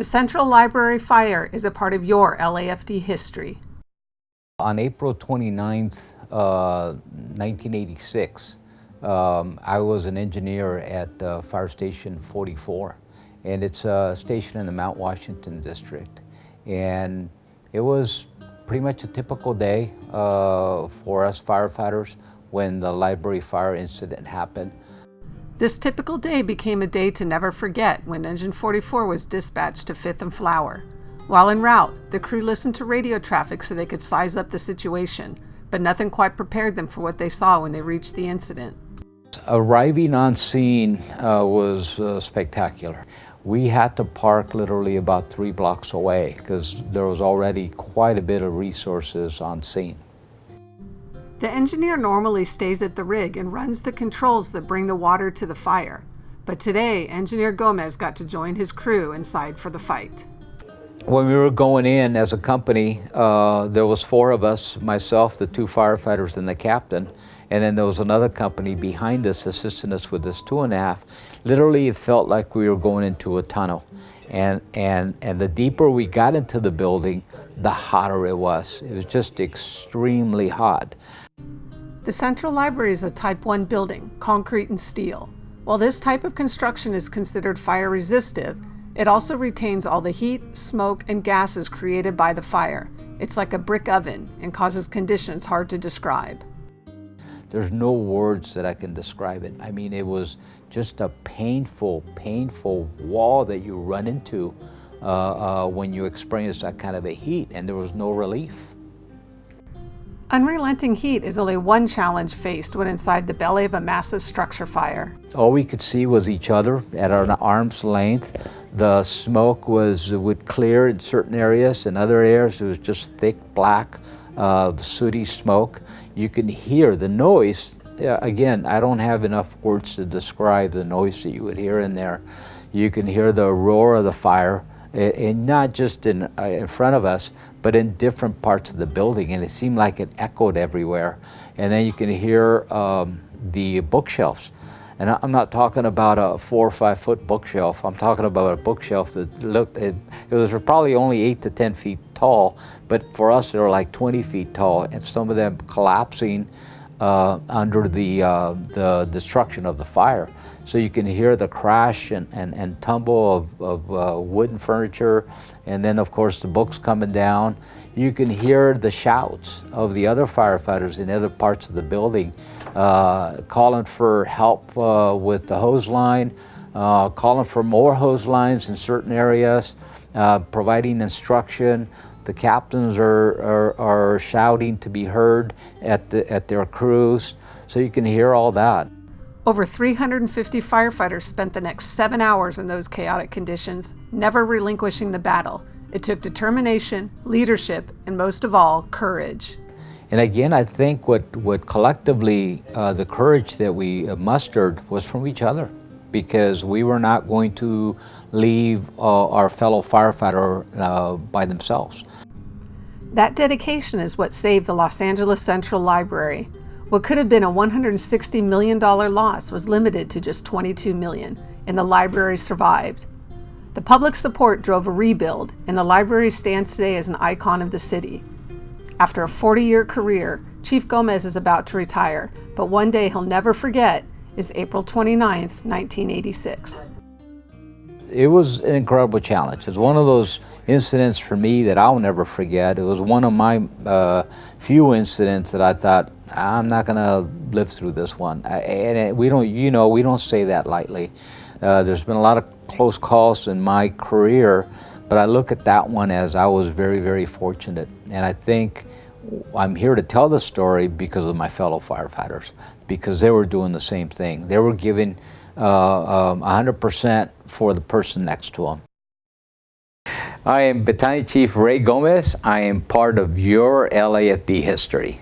The Central Library fire is a part of your LAFD history. On April 29th, uh, 1986, um, I was an engineer at uh, Fire Station 44, and it's a station in the Mount Washington district. And it was pretty much a typical day uh, for us firefighters when the library fire incident happened. This typical day became a day to never forget when Engine 44 was dispatched to 5th and Flower. While en route, the crew listened to radio traffic so they could size up the situation, but nothing quite prepared them for what they saw when they reached the incident. Arriving on scene uh, was uh, spectacular. We had to park literally about three blocks away because there was already quite a bit of resources on scene. The engineer normally stays at the rig and runs the controls that bring the water to the fire. But today, Engineer Gomez got to join his crew inside for the fight. When we were going in as a company, uh, there was four of us, myself, the two firefighters, and the captain. And then there was another company behind us assisting us with this two and a half. Literally, it felt like we were going into a tunnel. And, and, and the deeper we got into the building, the hotter it was. It was just extremely hot. The Central Library is a Type 1 building, concrete and steel. While this type of construction is considered fire resistive, it also retains all the heat, smoke, and gases created by the fire. It's like a brick oven and causes conditions hard to describe. There's no words that I can describe it. I mean, it was just a painful, painful wall that you run into uh, uh, when you experience that kind of a heat, and there was no relief. Unrelenting heat is only one challenge faced when inside the belly of a massive structure fire. All we could see was each other at an arm's length. The smoke was would clear in certain areas, in other areas it was just thick black, uh, sooty smoke. You can hear the noise. Again, I don't have enough words to describe the noise that you would hear in there. You can hear the roar of the fire and not just in, uh, in front of us, but in different parts of the building, and it seemed like it echoed everywhere. And then you can hear um, the bookshelves. And I'm not talking about a four or five foot bookshelf. I'm talking about a bookshelf that looked, it, it was probably only eight to 10 feet tall, but for us, they were like 20 feet tall, and some of them collapsing uh, under the, uh, the destruction of the fire. So you can hear the crash and, and, and tumble of, of uh, wooden furniture, and then of course the books coming down. You can hear the shouts of the other firefighters in other parts of the building, uh, calling for help uh, with the hose line, uh, calling for more hose lines in certain areas, providing instruction. The captains are, are, are shouting to be heard at, the, at their crews, so you can hear all that. Over 350 firefighters spent the next seven hours in those chaotic conditions, never relinquishing the battle. It took determination, leadership, and most of all, courage. And again, I think what, what collectively, uh, the courage that we mustered was from each other because we were not going to leave uh, our fellow firefighter uh, by themselves. That dedication is what saved the Los Angeles Central Library. What could have been a $160 million loss was limited to just 22 million, and the library survived. The public support drove a rebuild, and the library stands today as an icon of the city. After a 40-year career, Chief Gomez is about to retire, but one day he'll never forget is April 29, 1986. It was an incredible challenge. It's one of those incidents for me that I'll never forget. It was one of my uh, few incidents that I thought, I'm not going to live through this one. And we don't, you know, we don't say that lightly. Uh, there's been a lot of close calls in my career, but I look at that one as I was very, very fortunate. And I think I'm here to tell the story because of my fellow firefighters, because they were doing the same thing. They were giving 100% uh, um, for the person next to them. I am Battalion Chief Ray Gomez. I am part of your LAFD history.